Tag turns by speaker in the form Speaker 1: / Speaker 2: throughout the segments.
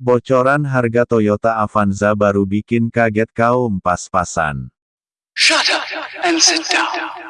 Speaker 1: Bocoran harga Toyota Avanza baru bikin kaget kaum pas-pasan.
Speaker 2: Shut up and sit down.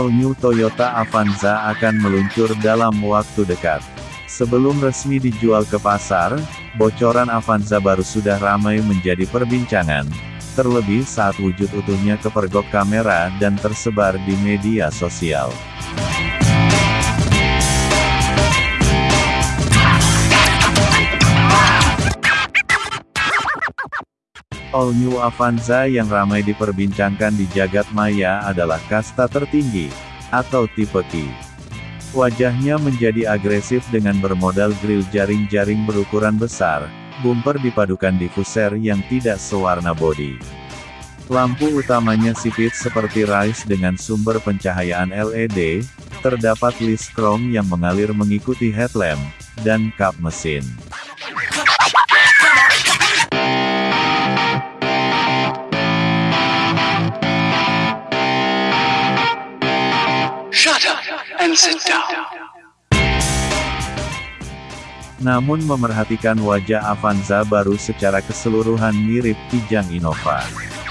Speaker 1: All New Toyota Avanza akan meluncur dalam waktu dekat. Sebelum resmi dijual ke pasar, bocoran Avanza baru sudah ramai menjadi perbincangan, terlebih saat wujud utuhnya kepergok kamera dan tersebar di media sosial. All New Avanza yang ramai diperbincangkan di jagat maya adalah kasta tertinggi, atau tipe Q. Wajahnya menjadi agresif dengan bermodal grill jaring-jaring berukuran besar, bumper dipadukan diffuser yang tidak sewarna bodi. Lampu utamanya sipit seperti Rise dengan sumber pencahayaan LED, terdapat list chrome yang mengalir mengikuti headlamp, dan kap mesin.
Speaker 2: And sit.
Speaker 1: Namun memerhatikan wajah Avanza baru secara keseluruhan mirip Kijang Innova.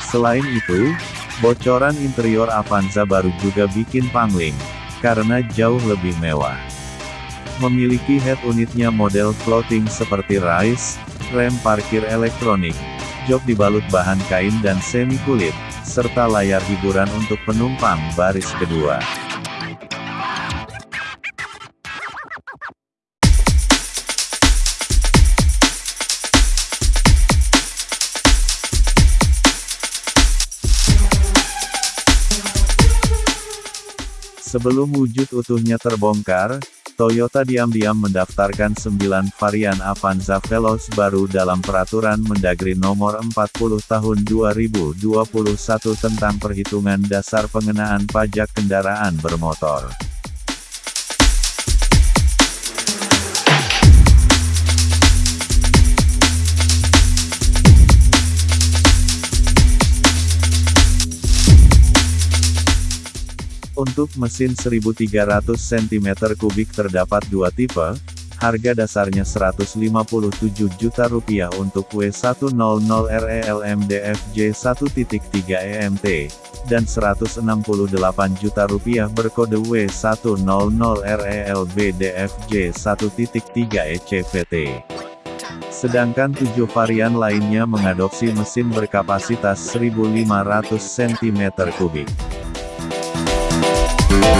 Speaker 1: Selain itu, bocoran interior Avanza baru juga bikin pangling, karena jauh lebih mewah. Memiliki head unitnya model floating seperti Rise, rem parkir elektronik, jok dibalut bahan kain dan semi kulit, serta layar hiburan untuk penumpang baris kedua. Sebelum wujud utuhnya terbongkar, Toyota diam-diam mendaftarkan 9 varian Avanza Veloz baru dalam Peraturan Mendagri Nomor 40 Tahun 2021 tentang perhitungan dasar pengenaan pajak kendaraan bermotor. Untuk mesin 1300 cm3 terdapat dua tipe, harga dasarnya 157 juta rupiah untuk W100RELMDFJ 1.3 EMT, dan 168 juta rupiah berkode W100RELBDFJ 1.3 ECVT. Sedangkan tujuh varian lainnya mengadopsi mesin berkapasitas 1500 cm3.
Speaker 3: We'll